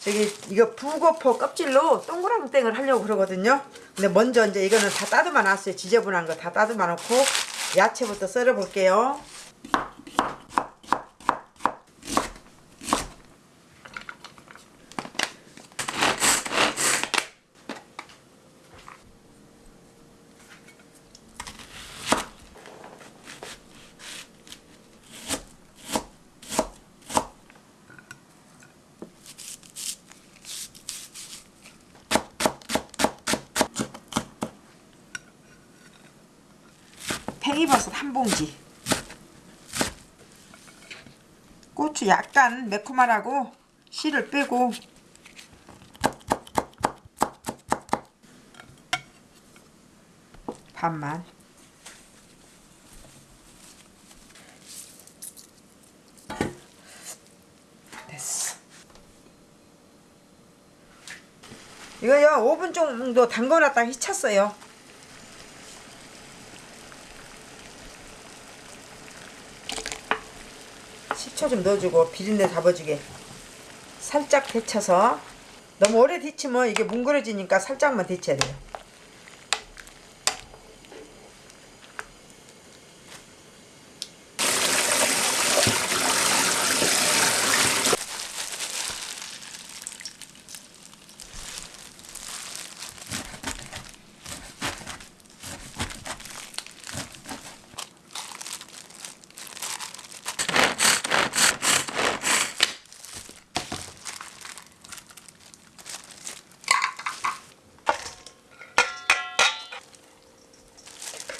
저기 이거 북어포 껍질로 동그랑땡을 하려고 그러거든요. 근데 먼저 이제 이거는 다 따듬어 놨어요. 지저분한 거 다 따듬어 놓고 야채부터 썰어 볼게요. 팽이버섯 한 봉지. 고추 약간 매콤하라고 씨를 빼고. 반만 이거요 5분 정도 담궈놨다가 히쳤어요 식초 좀 넣어주고 비린내 잡아주게. 살짝 데쳐서. 너무 오래 데치면 이게 뭉그러지니까 살짝만 데쳐야 돼요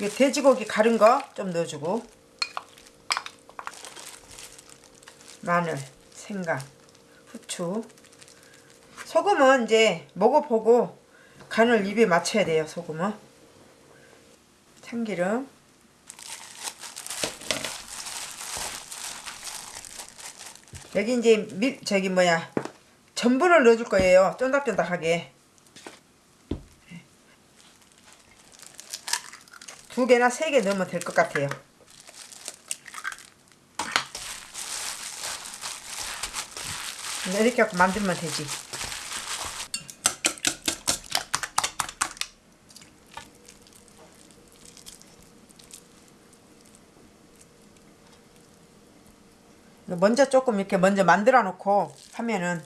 이 돼지고기 가른 거좀 넣어주고. 마늘, 생강, 후추. 소금은 이제 먹어보고 간을 입에 맞춰야 돼요 소금은. 참기름. 여기 이제 밀 저기 뭐야 전분을 넣어줄 거예요 쫀득쫀득하게 두 개나 세 개 넣으면 될 것 같아요. 이렇게 하고 만들면 되지. 먼저 조금 이렇게 먼저 만들어 놓고 하면은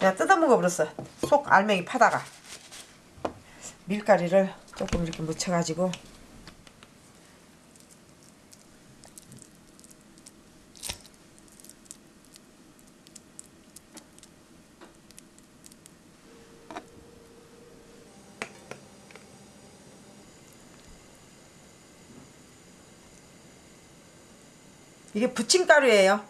내가 뜯어 먹어 버렸어 속 알맹이 파다가 밀가루를 조금 이렇게 묻혀가지고 이게 부침가루예요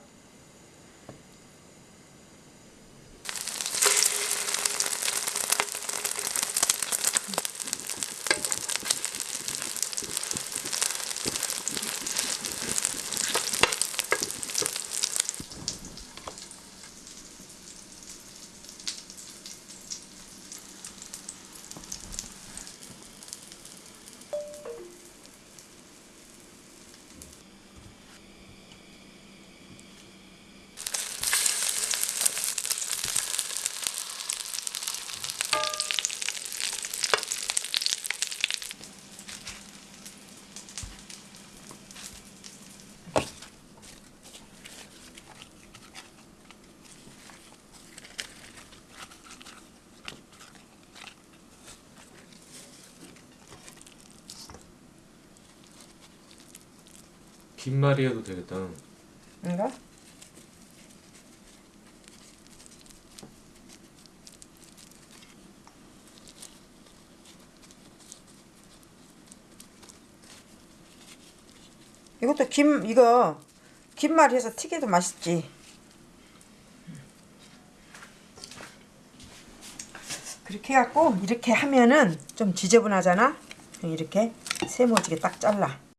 긴 말이 해도 되겠다. 이거 이것도 김 이거 김말이 해서 튀겨도 맛있지. 그렇게 해갖고 이렇게 하면은 좀 지저분하잖아? 이렇게 세모지게 딱 잘라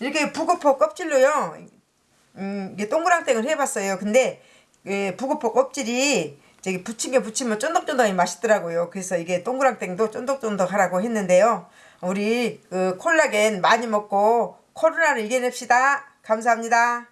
이렇게 북어포 껍질로요. 음, 이게 동그랑땡을 해봤어요. 근데 예, 북어포 껍질이 저기 부침개 부치면 쫀득쫀득하게 맛있더라고요. 그래서 이게 동그랑땡도 쫀득쫀득 하라고 했는데요. 우리 그 콜라겐 많이 먹고 코로나를 이겨냅시다. 감사합니다.